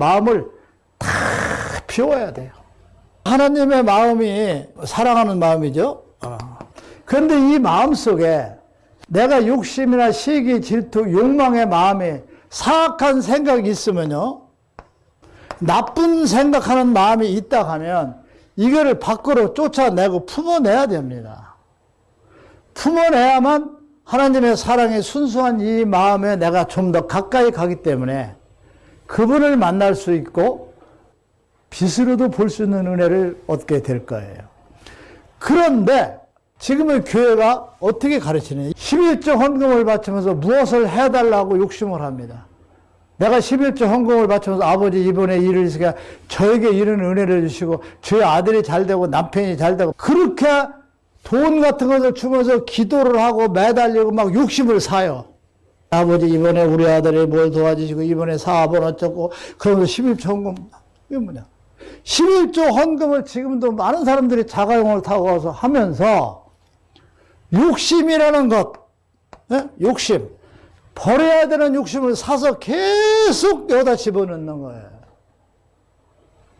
마음을 다 비워야 돼요. 하나님의 마음이 사랑하는 마음이죠. 그런데 이 마음 속에 내가 욕심이나 시기, 질투, 욕망의 마음에 사악한 생각이 있으면요. 나쁜 생각하는 마음이 있다 하면 이거를 밖으로 쫓아내고 품어내야 됩니다. 품어내야만 하나님의 사랑에 순수한 이 마음에 내가 좀 더 가까이 가기 때문에 그분을 만날 수 있고 빛으로도 볼 수 있는 은혜를 얻게 될 거예요. 그런데 지금의 교회가 어떻게 가르치느냐. 11조 헌금을 바치면서 무엇을 해달라고 욕심을 합니다. 내가 11조 헌금을 바치면서 아버지 이번에 일을 있으니까 저에게 이런 은혜를 주시고 저희 아들이 잘 되고 남편이 잘 되고 그렇게 돈 같은 것을 주면서 기도를 하고 매달리고 막 욕심을 사요. 아버지 이번에 우리 아들이 뭘 도와주시고 이번에 사업은 어쩌고 그러면서 11조 헌금. 이게 뭐냐? 11조 헌금을 지금도 많은 사람들이 자가용을 타고 와서 하면서 욕심이라는 것 예? 욕심. 버려야 되는 욕심을 사서 계속 여기다 집어넣는 거예요.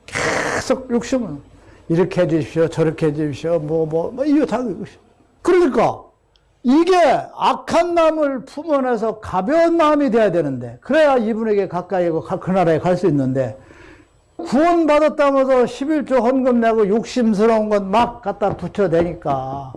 계속 욕심을. 이렇게 해주십시오 저렇게 해주십시오 뭐뭐 뭐, 이거 다 그러니까 이게 악한 마음을 품어내서 가벼운 마음이 돼야 되는데 그래야 이분에게 가까이 고그 나라에 갈 수 있는데 구원받았다면서 11조 헌금 내고 욕심스러운 것 막 갖다 붙여대니까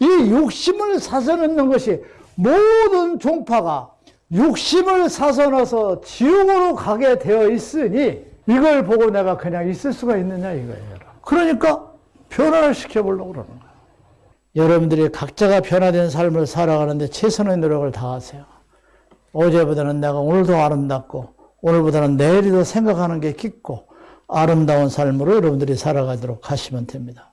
이 욕심을 사서 넣는 것이 모든 종파가 욕심을 사서 넣어서 지옥으로 가게 되어 있으니 이걸 보고 내가 그냥 있을 수가 있느냐 이거예요. 그러니까 변화를 시켜보려고 그러는 거예요. 여러분들이 각자가 변화된 삶을 살아가는데 최선의 노력을 다하세요. 어제보다는 내가 오늘 더 아름답고 오늘보다는 내일이 더 생각하는 게 깊고 아름다운 삶으로 여러분들이 살아가도록 하시면 됩니다.